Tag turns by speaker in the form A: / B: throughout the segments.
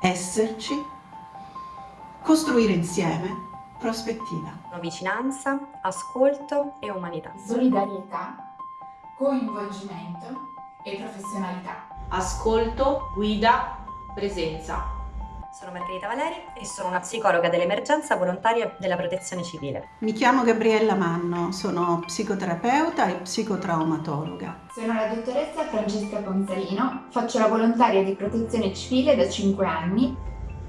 A: esserci, costruire insieme prospettiva.
B: Vicinanza, ascolto e umanità.
C: Solidarietà, coinvolgimento e professionalità.
D: Ascolto, guida, presenza.
B: Sono Margherita Valeri e sono una psicologa dell'emergenza volontaria della protezione civile.
A: Mi chiamo Gabriella Manno, sono psicoterapeuta e psicotraumatologa.
C: Sono la dottoressa Francesca Ponzalino, faccio la volontaria di protezione civile da 5 anni.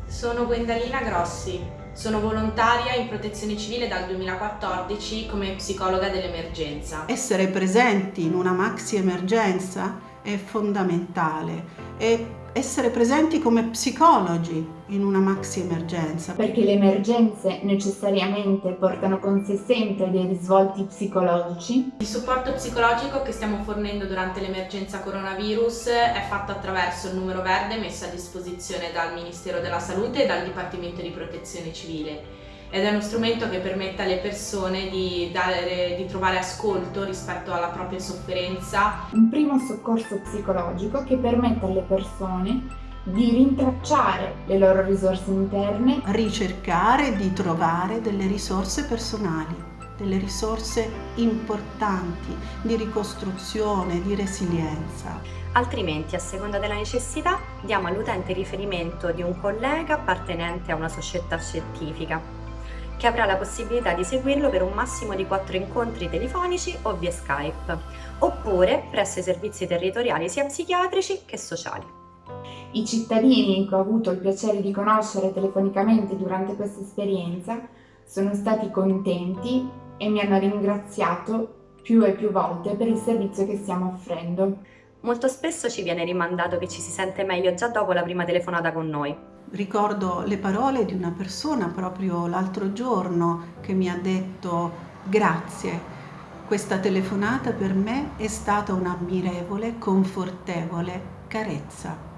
D: Sono Gwendalina Grossi, sono volontaria in protezione civile dal 2014 come psicologa dell'emergenza.
A: Essere presenti in una maxi emergenza è fondamentale e essere presenti come psicologi in una maxi emergenza.
C: Perché le emergenze necessariamente portano con sé sempre dei risvolti psicologici.
D: Il supporto psicologico che stiamo fornendo durante l'emergenza coronavirus è fatto attraverso il numero verde messo a disposizione dal Ministero della Salute e dal Dipartimento di Protezione Civile ed è uno strumento che permette alle persone di, dare, di trovare ascolto rispetto alla propria sofferenza.
C: Un primo soccorso psicologico che permette alle persone di rintracciare le loro risorse interne,
A: ricercare di trovare delle risorse personali, delle risorse importanti di ricostruzione, di resilienza.
B: Altrimenti, a seconda della necessità, diamo all'utente riferimento di un collega appartenente a una società scientifica che avrà la possibilità di seguirlo per un massimo di 4 incontri telefonici o via Skype, oppure presso i servizi territoriali sia psichiatrici che sociali.
C: I cittadini che ho avuto il piacere di conoscere telefonicamente durante questa esperienza sono stati contenti e mi hanno ringraziato più e più volte per il servizio che stiamo offrendo.
B: Molto spesso ci viene rimandato che ci si sente meglio già dopo la prima telefonata con noi.
A: Ricordo le parole di una persona proprio l'altro giorno che mi ha detto grazie, questa telefonata per me è stata un'ammirevole, confortevole carezza.